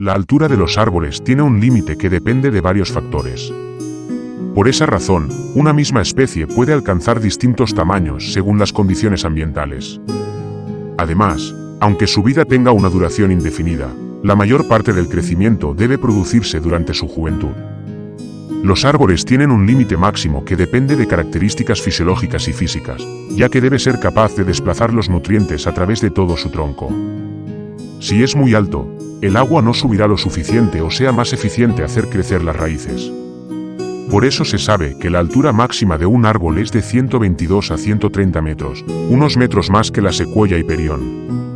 La altura de los árboles tiene un límite que depende de varios factores. Por esa razón, una misma especie puede alcanzar distintos tamaños según las condiciones ambientales. Además, aunque su vida tenga una duración indefinida, la mayor parte del crecimiento debe producirse durante su juventud. Los árboles tienen un límite máximo que depende de características fisiológicas y físicas, ya que debe ser capaz de desplazar los nutrientes a través de todo su tronco. Si es muy alto, el agua no subirá lo suficiente o sea más eficiente hacer crecer las raíces. Por eso se sabe que la altura máxima de un árbol es de 122 a 130 metros, unos metros más que la secuoya y perión.